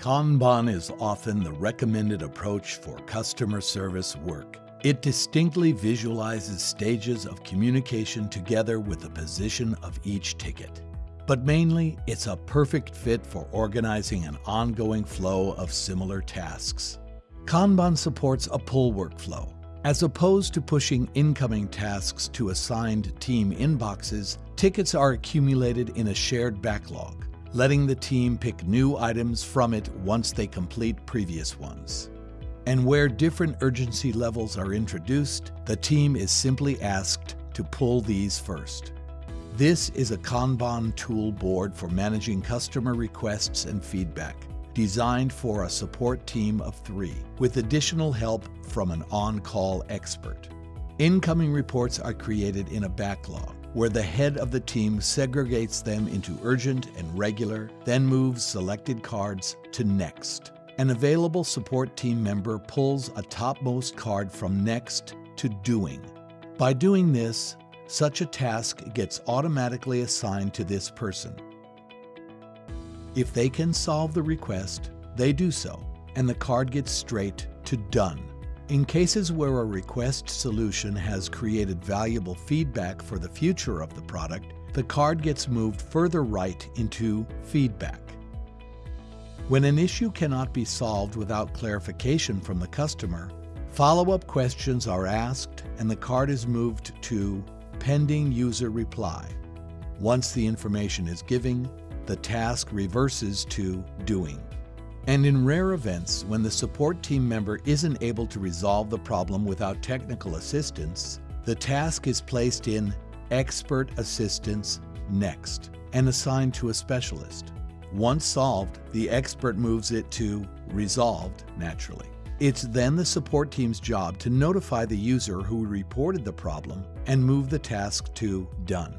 Kanban is often the recommended approach for customer service work. It distinctly visualizes stages of communication together with the position of each ticket. But mainly, it's a perfect fit for organizing an ongoing flow of similar tasks. Kanban supports a pull workflow. As opposed to pushing incoming tasks to assigned team inboxes, tickets are accumulated in a shared backlog letting the team pick new items from it once they complete previous ones. And where different urgency levels are introduced, the team is simply asked to pull these first. This is a Kanban tool board for managing customer requests and feedback, designed for a support team of three, with additional help from an on-call expert. Incoming reports are created in a backlog, where the head of the team segregates them into urgent and regular, then moves selected cards to next. An available support team member pulls a topmost card from next to doing. By doing this, such a task gets automatically assigned to this person. If they can solve the request, they do so, and the card gets straight to done. In cases where a request solution has created valuable feedback for the future of the product, the card gets moved further right into Feedback. When an issue cannot be solved without clarification from the customer, follow-up questions are asked and the card is moved to Pending User Reply. Once the information is given, the task reverses to Doing. And in rare events, when the support team member isn't able to resolve the problem without technical assistance, the task is placed in Expert Assistance Next and assigned to a specialist. Once solved, the expert moves it to Resolved naturally. It's then the support team's job to notify the user who reported the problem and move the task to Done.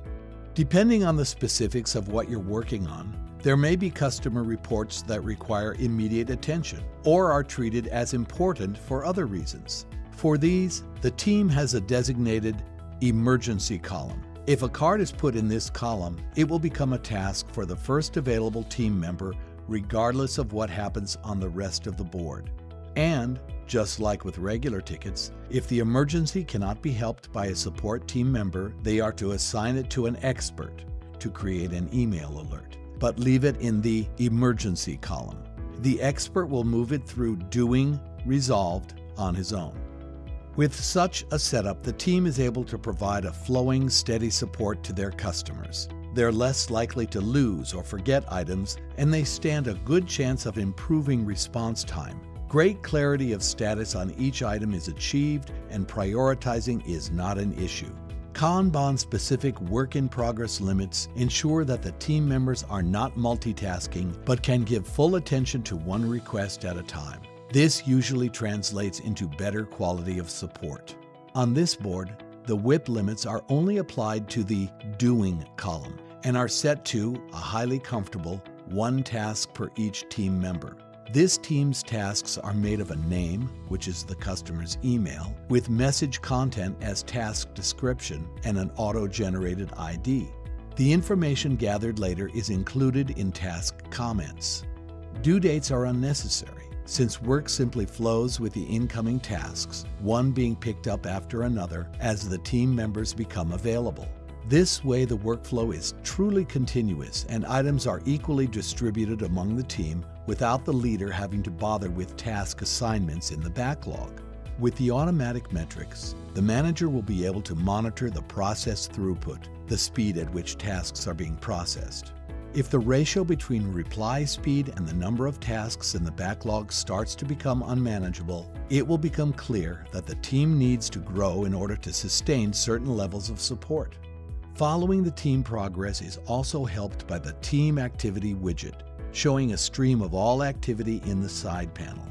Depending on the specifics of what you're working on, there may be customer reports that require immediate attention or are treated as important for other reasons. For these, the team has a designated emergency column. If a card is put in this column, it will become a task for the first available team member regardless of what happens on the rest of the board. And, just like with regular tickets, if the emergency cannot be helped by a support team member, they are to assign it to an expert to create an email alert but leave it in the emergency column. The expert will move it through doing resolved on his own. With such a setup, the team is able to provide a flowing, steady support to their customers. They're less likely to lose or forget items, and they stand a good chance of improving response time. Great clarity of status on each item is achieved, and prioritizing is not an issue. Kanban-specific work-in-progress limits ensure that the team members are not multitasking but can give full attention to one request at a time. This usually translates into better quality of support. On this board, the WIP limits are only applied to the Doing column and are set to a highly comfortable one task per each team member. This team's tasks are made of a name, which is the customer's email, with message content as task description and an auto-generated ID. The information gathered later is included in task comments. Due dates are unnecessary, since work simply flows with the incoming tasks, one being picked up after another as the team members become available. This way the workflow is truly continuous and items are equally distributed among the team without the leader having to bother with task assignments in the backlog. With the automatic metrics, the manager will be able to monitor the process throughput, the speed at which tasks are being processed. If the ratio between reply speed and the number of tasks in the backlog starts to become unmanageable, it will become clear that the team needs to grow in order to sustain certain levels of support. Following the team progress is also helped by the Team Activity widget, showing a stream of all activity in the side panel.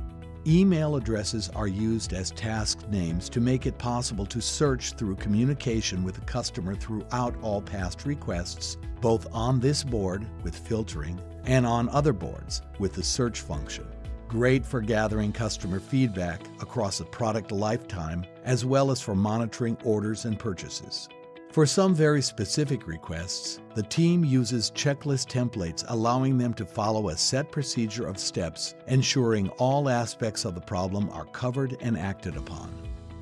Email addresses are used as task names to make it possible to search through communication with the customer throughout all past requests, both on this board with filtering and on other boards with the search function. Great for gathering customer feedback across a product lifetime, as well as for monitoring orders and purchases. For some very specific requests, the team uses checklist templates allowing them to follow a set procedure of steps, ensuring all aspects of the problem are covered and acted upon.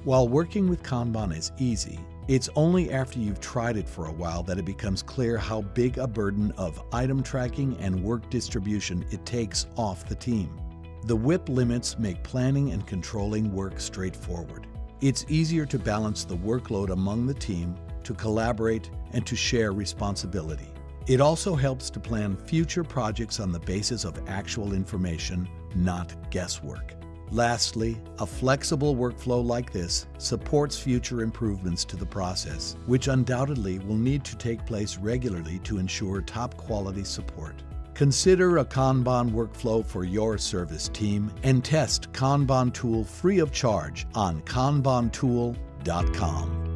While working with Kanban is easy, it's only after you've tried it for a while that it becomes clear how big a burden of item tracking and work distribution it takes off the team. The WIP limits make planning and controlling work straightforward. It's easier to balance the workload among the team to collaborate, and to share responsibility. It also helps to plan future projects on the basis of actual information, not guesswork. Lastly, a flexible workflow like this supports future improvements to the process, which undoubtedly will need to take place regularly to ensure top quality support. Consider a Kanban workflow for your service team and test Kanban Tool free of charge on kanbantool.com.